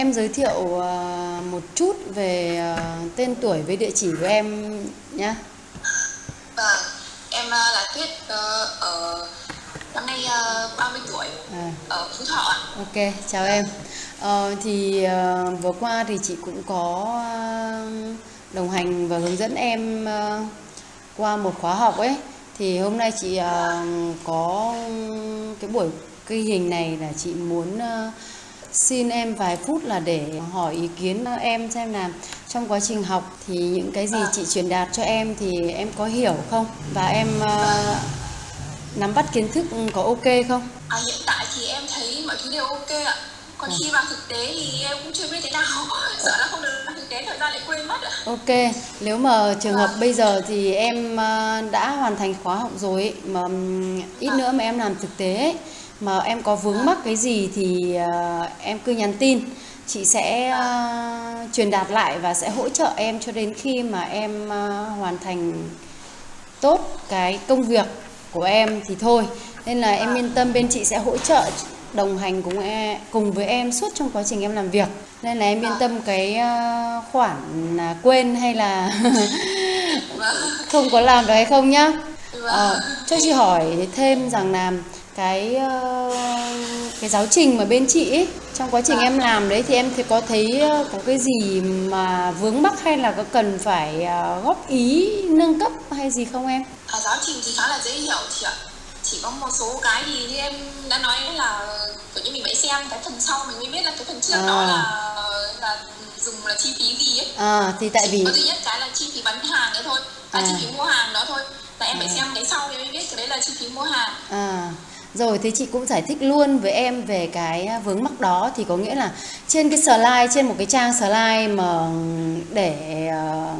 em giới thiệu ờ, một chút về ờ, tên tuổi với địa chỉ của em nhé. Vâng, em ờ, là Tuyết ở năm nay ờ, 30 tuổi À. ở Phú Thọ ạ. Ok, chào em. Ờ, thì vừa qua thì chị cũng có đồng hành và hướng dẫn em qua một khóa học ấy. Thì hôm nay chị có cái buổi ghi hình này là chị muốn xin em vài phút là để hỏi ý kiến em xem là trong quá trình học thì những cái gì chị truyền đạt cho em thì em có hiểu không và em ờ, nắm bắt kiến thức có ok không? À, hiện tại thì em thấy mọi thứ đều ok ạ. Còn khi vào thực tế thì em cũng chưa biết thế nào. Sợ là không được thực tế thời gian lại quên mất ạ. Ok, nếu mà trường hợp bây giờ thì em ờ, đã hoàn thành khóa học rồi ấy, mà ít nữa mà em làm thực tế ấy, mà em có vướng mắc cái gì thì ờ, em cứ nhắn tin. Chị sẽ uh, truyền đạt lại và sẽ hỗ trợ em cho đến khi mà em uh, hoàn thành tốt cái công việc của em thì thôi. Nên là em yên tâm bên chị sẽ hỗ trợ đồng hành cùng em, cùng với em suốt trong quá trình em làm việc. Nên là em yên tâm cái uh, khoản à, quên hay là không có làm được hay không nhá. Ờ, cho chị hỏi thêm rằng là cái ờ, cái giáo trình mà bên chị ấy, trong quá trình em làm đấy thì em thì có thấy ờ, có cái gì mà vướng mắc hay là có cần phải ờ, góp ý nâng cấp hay gì không em? À, giáo trình thì khá là dễ hiểu chị ạ. Chỉ có một số cái thì như em đã nói là kiểu như mình phải xem cái phần sau mình mới biết là cái phần trước À. đó là là dùng là chi phí gì ấy. À thì tại vì có duy nhất cái là chi phí bán hàng đấy thôi là À. chi phí mua hàng đó thôi là em phải xem cái sau thì mới biết cái đấy là chi phí mua hàng À, rồi thì chị cũng giải thích luôn với em về cái vướng mắc đó. Thì có nghĩa là trên cái slide trên một cái trang slide mà để ờ,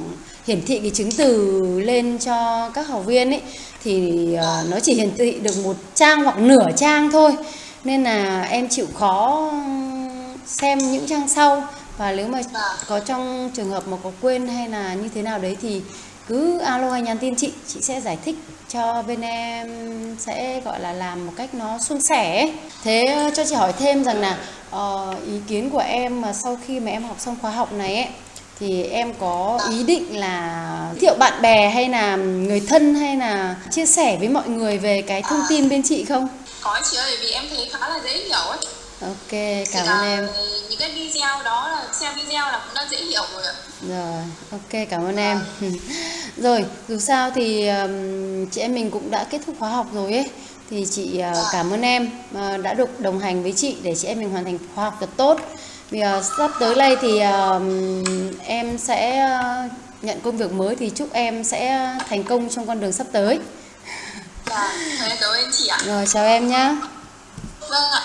hiển thị cái chứng từ lên cho các học viên ấy thì ờ, nó chỉ hiển thị được một trang hoặc nửa trang thôi. Nên là em chịu khó xem những trang sau. Và nếu mà Vâng. có trong trường hợp mà có quên hay là như thế nào đấy thì cứ alo hay nhắn tin chị chị sẽ giải thích cho bên em sẽ gọi là làm một cách nó suôn sẻ thế ờ, cho chị hỏi thêm rằng là ờ, ý kiến của em mà sau khi mà em học xong khóa học này ấy thì em có ý định là giới thiệu bạn bè hay là người thân hay là chia sẻ với mọi người về cái thông tin bên chị không? Có chị ơi vì em thấy khá là dễ hiểu ấy. Ok cảm ơn em. những cái video đó là xem video là cũng đã dễ hiểu rồi ạ. Rồi, ok cảm ơn em. Rồi, dù sao thì ừm, chị em mình cũng đã kết thúc khóa học rồi ấy. Thì chị ờ, cảm ơn em ờ, đã được đồng hành với chị để chị em mình hoàn thành khóa học thật tốt. Vì ờ, sắp tới đây thì ờm, em sẽ ờ, nhận công việc mới thì chúc em sẽ thành công trong con đường sắp tới. Dạ, cảm ơn chị ạ Rồi, chào em nhé. vâng ạ